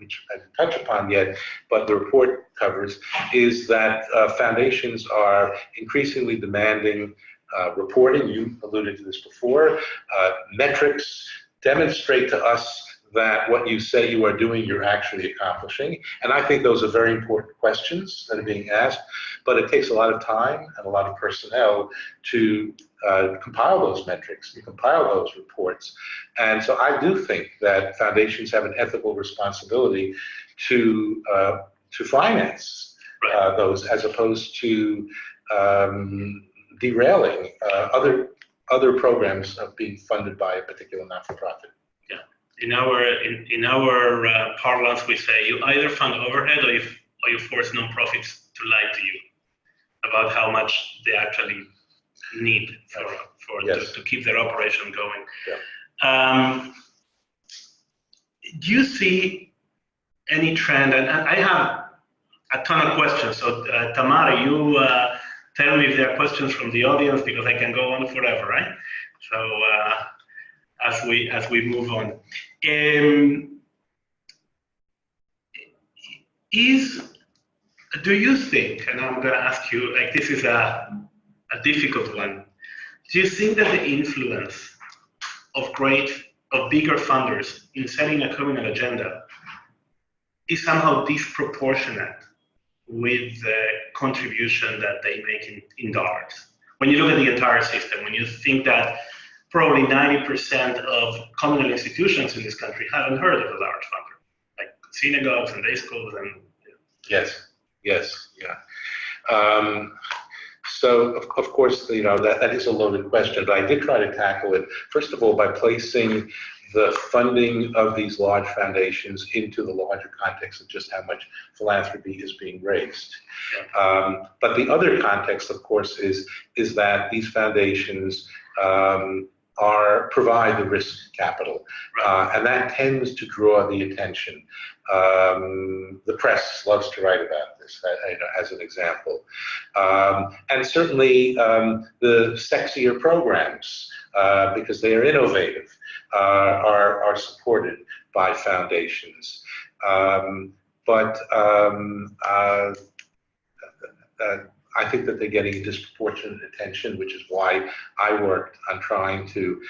which I didn't touch upon yet, but the report covers, is that uh, foundations are increasingly demanding uh, reporting. You alluded to this before. Uh, metrics demonstrate to us that what you say you are doing, you're actually accomplishing. And I think those are very important questions that are being asked, but it takes a lot of time and a lot of personnel to uh, compile those metrics, to compile those reports. And so I do think that foundations have an ethical responsibility to, uh, to finance uh, those as opposed to um, derailing uh, other, other programs of being funded by a particular not-for-profit Yeah, in our in, in our uh, parlance, we say you either fund overhead or you, or you force nonprofits to lie to you about how much they actually need for, for yes. to, to, keep their operation going. Yeah. Um, do you see any trend? And, and, I have a ton of questions. So uh, Tamara, you uh, tell me if there are questions from the audience because I can go on forever, right? So uh, as we as we move on. Um, is do you think, and I'm going to ask you, like this is a a difficult one. Do you think that the influence of great of bigger funders in setting a communal agenda is somehow disproportionate with the contribution that they make in, in dollars? When you look at the entire system, when you think that probably 90% of communal institutions in this country haven't heard of a large funder, like synagogues and day schools and. Yes, yes, yeah. Um, so, of, of course, you know, that, that is a loaded question, but I did try to tackle it, first of all, by placing the funding of these large foundations into the larger context of just how much philanthropy is being raised. Um, but the other context, of course, is, is that these foundations um, are provide the risk capital, uh, and that tends to draw the attention. Um, the press loves to write about this uh, as an example, um, and certainly um, the sexier programs uh, because they are innovative uh, are are supported by foundations, um, but um, uh, uh, I think that they're getting disproportionate attention, which is why I worked on trying to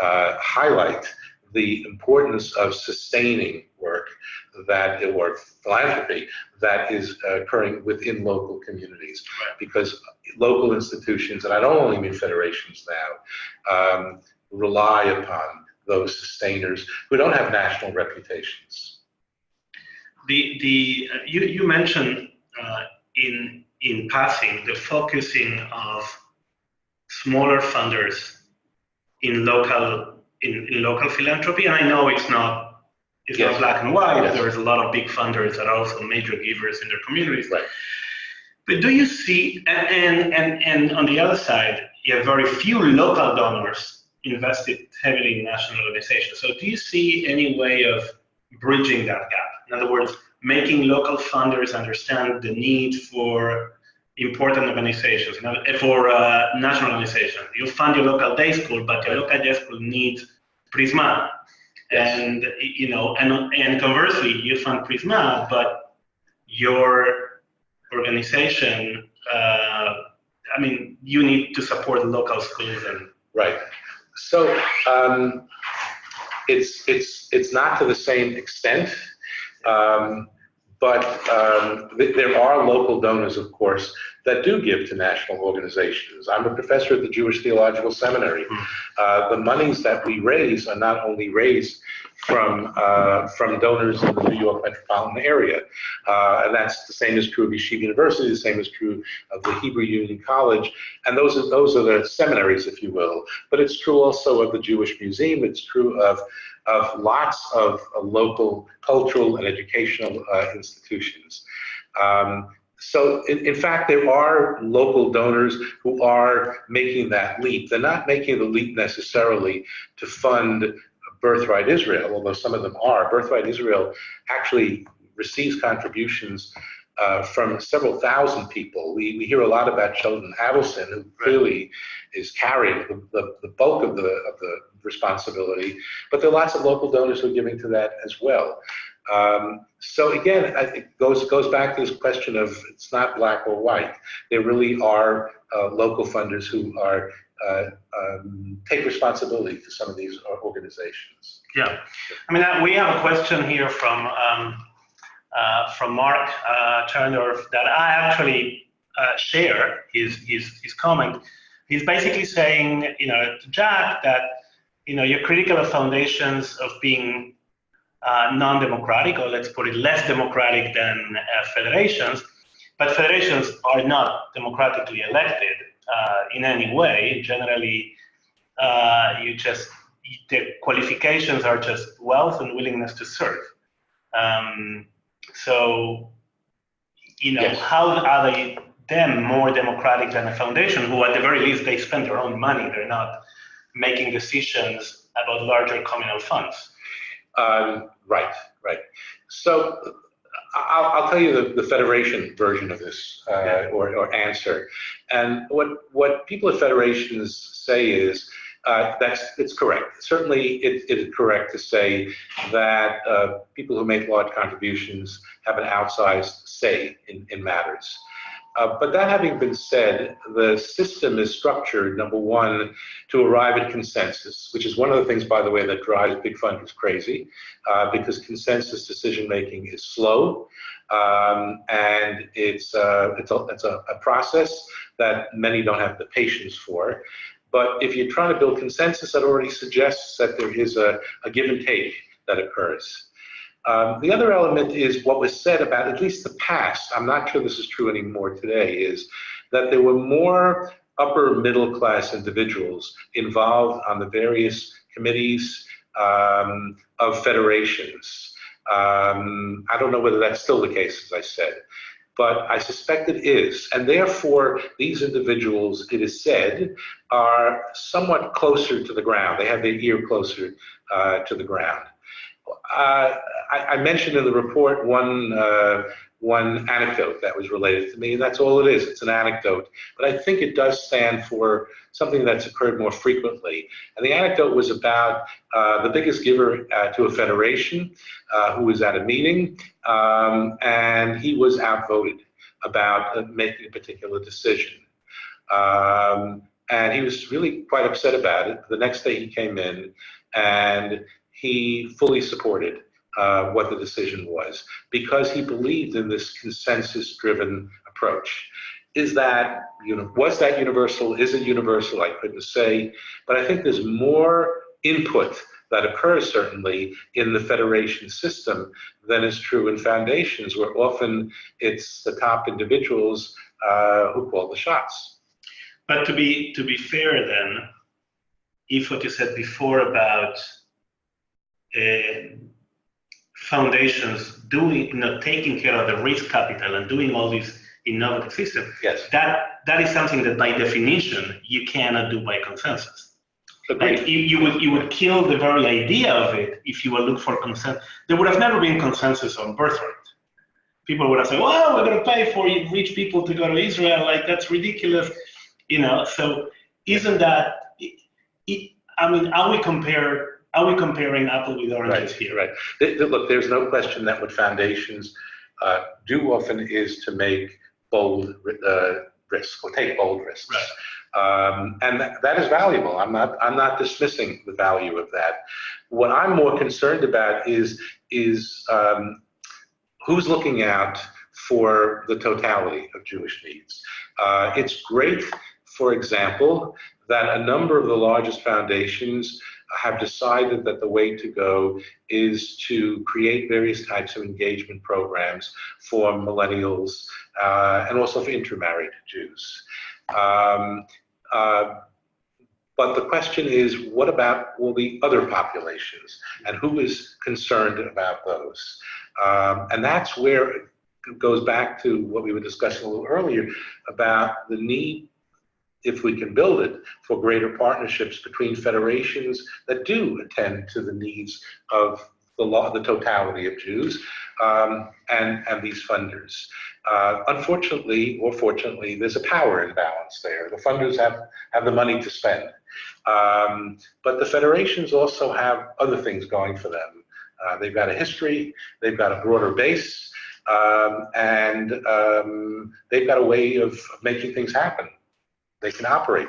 uh, highlight the importance of sustaining work that or philanthropy that is occurring within local communities because local institutions and I don't only mean federations now um, rely upon those sustainers who don't have national reputations. The the uh, you you mentioned uh, in in passing the focusing of smaller funders in local in, in local philanthropy. And I know it's not it's Yes. not black and white. Yes. There's a lot of big funders that are also major givers in their communities. Right. But do you see and and and, and on the other side, you have very few local donors invested heavily in national organizations. So do you see any way of bridging that gap? In other words, making local funders understand the need for important organizations, you know, for uh, national organizations. You fund your local day school, but your local day school needs Prizmah. Yes. And you know, and and conversely, you fund Prizmah, but your organization, uh, I mean, you need to support local schools and Right. So um, it's it's it's not to the same extent, um, but um, th- there are local donors, of course, that do give to national organizations. I'm a professor at the Jewish Theological Seminary. Hmm. Uh, the monies that we raise are not only raised from uh, from donors in the New York metropolitan area, uh, and that's the same is true of Yeshiva University. The same is true of the Hebrew Union College, and those are those are the seminaries, if you will. But it's true also of the Jewish Museum. It's true of of lots of uh, local cultural and educational uh, institutions. Um, so, in, in fact, there are local donors who are making that leap. They're not making the leap necessarily to fund Birthright Israel, although some of them are. Birthright Israel actually receives contributions uh, from several thousand people. We, we hear a lot about Sheldon Adelson, who clearly is carrying the, the, the bulk of the, of the responsibility, but there are lots of local donors who are giving to that as well. Um, so again, I think goes goes back to this question of it's not black or white. There really are uh, local funders who are uh, um, take responsibility for some of these organizations. Yeah, I mean, uh, we have a question here from um, uh, from Mark uh, Turner that I actually uh, share his, his his comment. He's basically saying, you know, to Jack that you know you're critical of foundations of being uh, non-democratic, or let's put it less democratic than uh, federations. But federations are not democratically elected uh, in any way. Generally, uh, you just the qualifications are just wealth and willingness to serve. Um, so, you know, Yes. how are they them more democratic than a foundation who, at the very least, they spend their own money. They're not making decisions about larger communal funds. Um, right, right. So I'll, I'll tell you the, the federation version of this uh, Yeah. or, or answer. And what, what people at federations say is uh, that's it's correct. Certainly, it, it is correct to say that uh, people who make large contributions have an outsized say in, in matters. Uh, but that having been said, the system is structured, number one, to arrive at consensus, which is one of the things, by the way, that drives big funders crazy, uh, because consensus decision making is slow, um, and it's uh, it's, a, it's a, a process that many don't have the patience for. But if you're trying to build consensus, that already suggests that there is a, a give and take that occurs. Um, the other element is what was said about at least the past. I'm not sure this is true anymore today. Is that there were more upper middle class individuals involved on the various committees um, of federations. Um, I don't know whether that's still the case, as I said, but I suspect it is. And therefore, these individuals, it is said, are somewhat closer to the ground. They have their ear closer uh, to the ground. Uh, I, I mentioned in the report one uh, one anecdote that was related to me, and that's all it is. It's an anecdote, but I think it does stand for something that's occurred more frequently. And the anecdote was about uh, the biggest giver uh, to a federation uh, who was at a meeting, um, and he was outvoted about uh, making a particular decision. Um, and he was really quite upset about it. The next day he came in and he fully supported uh, what the decision was because he believed in this consensus driven approach. Is that, you know, was that universal? Is it universal? I couldn't say, but I think there's more input that occurs certainly in the federation system than is true in foundations, where often it's the top individuals uh, who call the shots. But to be to be fair, then, if what you said before about uh, foundations doing, you know, taking care of the risk capital and doing all these innovative systems, Yes, that that is something that by definition you cannot do by consensus. agreed. Like you, you would you would kill the very idea of it if you would look for consent. There would have never been consensus on birthright. People would have said, "Well, we're going to pay for rich people to go to Israel. Like that's ridiculous," you know. So isn't that? It, I mean, are we compare? Are we comparing apple with oranges Right, here? right. Th- th- Look, there's no question that what foundations uh, do often is to make bold uh, risks or take bold risks. Um, and that, that is valuable. I'm not, I'm not dismissing the value of that. What I'm more concerned about is, is um, who's looking out for the totality of Jewish needs. Uh, it's great, for example, that a number of the largest foundations have decided that the way to go is to create various types of engagement programs for millennials uh, and also for intermarried Jews. Um, uh, but the question is, what about all the other populations, and who is concerned about those? Um, and that's where it goes back to what we were discussing a little earlier about the need if we can build it, for greater partnerships between federations that do attend to the needs of the law, the totality of Jews, um, and and these funders. Uh, unfortunately, or fortunately, there's a power imbalance there. The funders have have the money to spend, um, but the federations also have other things going for them. Uh, they've got a history, they've got a broader base, um, and um, they've got a way of making things happen they can operate.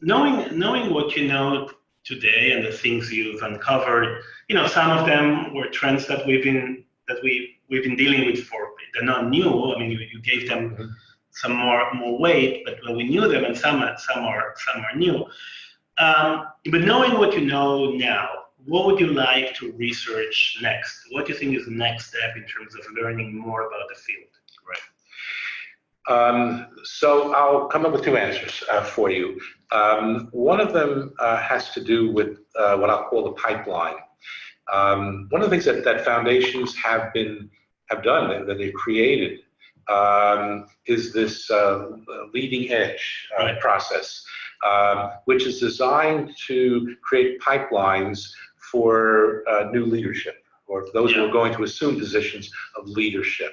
Knowing knowing what you know today and the things you've uncovered, you know, some of them were trends that we've been that we we've been dealing with for they're not new. I mean, you, you gave them Mhm. some more more weight, but well, we knew them, and some are- some are some are new. Um, but knowing what you know now, what would you like to research next? What do you think is the next step in terms of learning more about the field? Um, so I'll come up with two answers uh, for you. Um, one of them uh, has to do with uh, what I'll call the pipeline. Um, one of the things that, that foundations have been have done that, that they've created um, is this uh, leading edge uh, Right. process, um, which is designed to create pipelines for uh, new leadership or those who are going to assume positions of leadership.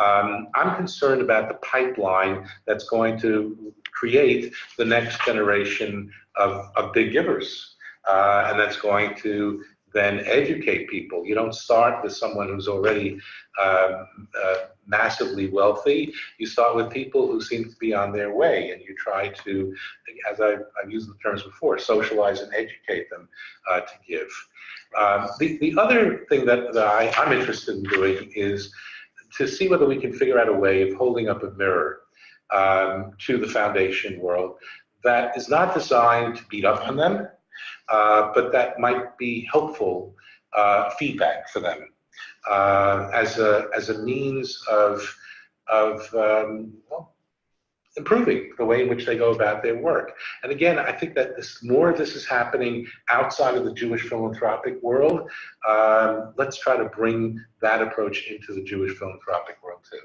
Um, I'm concerned about the pipeline that's going to create the next generation of, of big givers. Uh, and that's going to then educate people. You don't start with someone who's already um, uh, massively wealthy. You start with people who seem to be on their way, and you try to, as I've, I've used the terms before, socialize and educate them uh, to give. Um, the, the other thing that, that I, I'm interested in doing is to see whether we can figure out a way of holding up a mirror um, to the foundation world that is not designed to beat up on them, uh, but that might be helpful uh, feedback for them uh, as a as a means of of um, well, improving the way in which they go about their work. And again, I think that this, more of this is happening outside of the Jewish philanthropic world. Um, let's try to bring that approach into the Jewish philanthropic world too.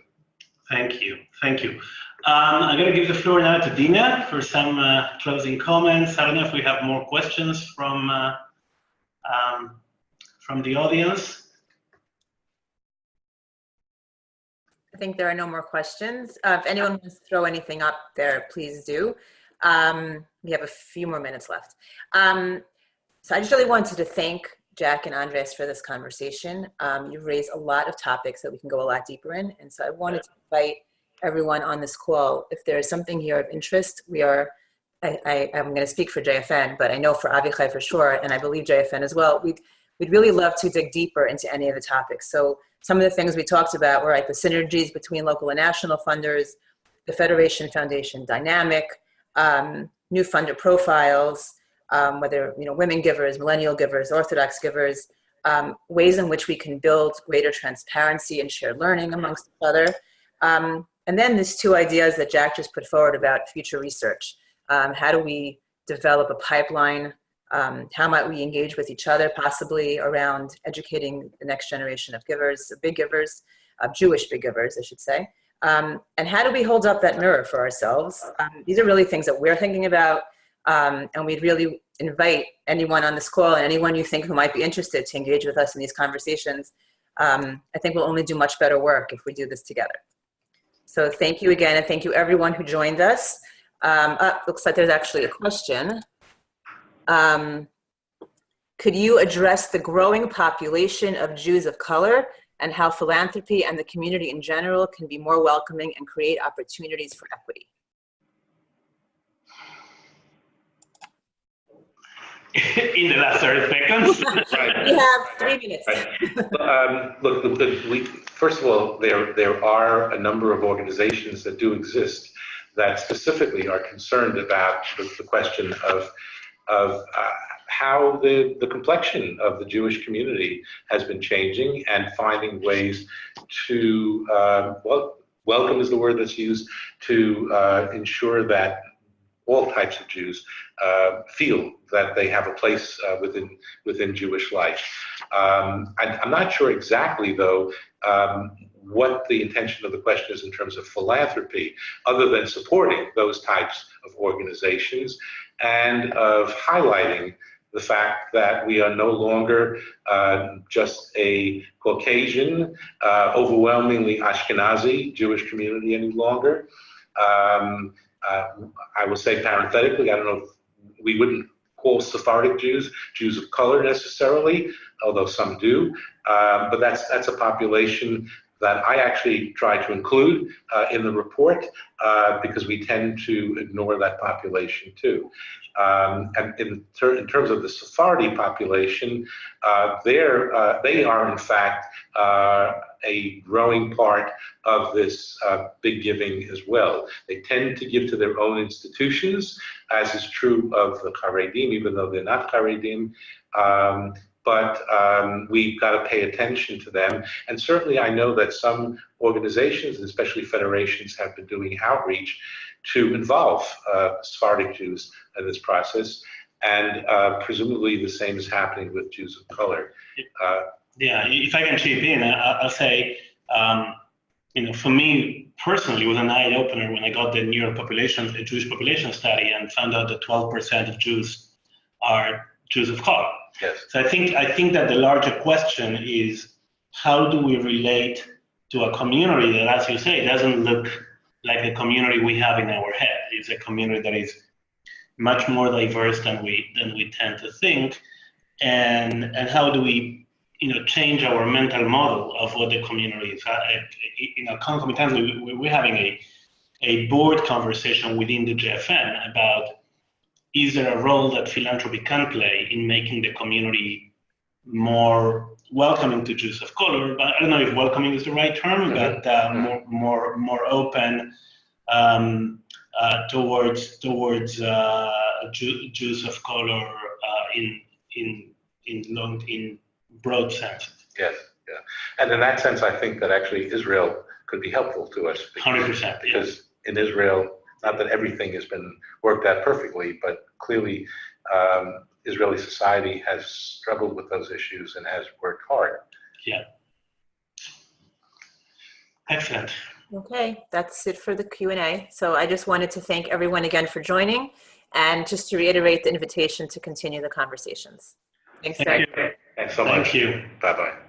Thank you. Thank you. Um, I'm going to give the floor now to Dina for some uh, closing comments. I don't know if we have more questions from uh, um, from the audience. Think there are no more questions. Uh, if anyone wants to throw anything up there, please do. Um, we have a few more minutes left. Um, so I just really wanted to thank Jack and Andres for this conversation. Um, you've raised a lot of topics that we can go a lot deeper in. And so I wanted to invite everyone on this call, if there is something here of interest, we are, I, I, am going to speak for JFN, but I know for Avichai for sure, and I believe JFN as well, we'd, we'd really love to dig deeper into any of the topics. So some of the things we talked about were like the synergies between local and national funders, the Federation Foundation dynamic, um, new funder profiles, um, whether you know women givers, millennial givers, Orthodox givers, um, ways in which we can build greater transparency and shared learning amongst each other. Um, and then these two ideas that Jack just put forward about future research. Um, how do we develop a pipeline? Um, how might we engage with each other possibly around educating the next generation of givers, big givers, uh, Jewish big givers, I should say. Um, and how do we hold up that mirror for ourselves? Um, these are really things that we're thinking about. Um, and we'd really invite anyone on this call and anyone you think who might be interested to engage with us in these conversations. Um, I think we'll only do much better work if we do this together. So thank you again, and thank you everyone who joined us. Um, uh, looks like there's actually a question. Um, could you address the growing population of Jews of color and how philanthropy and the community in general can be more welcoming and create opportunities for equity? in the last 30 seconds. Right. We have three minutes. Um, Look, the- the- we, first of all, there, there are a number of organizations that do exist that specifically are concerned about the, the question of, of uh, how the, the complexion of the Jewish community has been changing and finding ways to, uh, well, welcome is the word that's used, to uh, ensure that all types of Jews uh, feel that they have a place uh, within within Jewish life. Um, I, I'm not sure exactly, though, um, what the intention of the question is in terms of philanthropy, other than supporting those types of organizations and of highlighting the fact that we are no longer uh, just a Caucasian, uh, overwhelmingly Ashkenazi Jewish community any longer. Um, uh, I will say parenthetically, I don't know if we wouldn't call Sephardic Jews Jews of color necessarily, although some do. Um, but that's that's a population that I actually try to include uh, in the report uh, because we tend to ignore that population too. Um, and in, ter in, terms of the Sephardi population, uh, uh they are in fact uh, a growing part of this uh, big giving as well. They tend to give to their own institutions, as is true of the Haredim, even though they're not Haredim. Um, but um, we've got to pay attention to them. And certainly I know that some organizations, especially federations, have been doing outreach to involve uh, Sephardic Jews in this process. And uh, presumably the same is happening with Jews of color. Uh, yeah, if I can chip in, I'll say, um, you know, for me personally, it was an eye opener when I got the New York population, the Jewish population study, and found out that 12% of Jews are Of color. Yes. So I think I think that the larger question is how do we relate to a community that, as you say, doesn't look like the community we have in our head. It's a community that is much more diverse than we than we tend to think, and and how do we you know change our mental model of what the community is? You know, concomitantly, we're having a a board conversation within the JFN about is there a role that philanthropy can play in making the community more welcoming to Jews of color? But I don't know if welcoming is the right term, but uh, more more more open um, uh, towards towards uh, Jew, Jews of color uh, in in in long in broad sense. Yes, yeah, and in that sense, I think that actually Israel could be helpful to us. Hundred percent, because in Israel not that everything has been worked out perfectly, but clearly um, Israeli society has struggled with those issues and has worked hard. Yeah. Excellent. Okay, that's it for the Q&A. So I just wanted to thank everyone again for joining and just to reiterate the invitation to continue the conversations. Thanks, Thank very you. Thanks so Thank much. you. Bye-bye.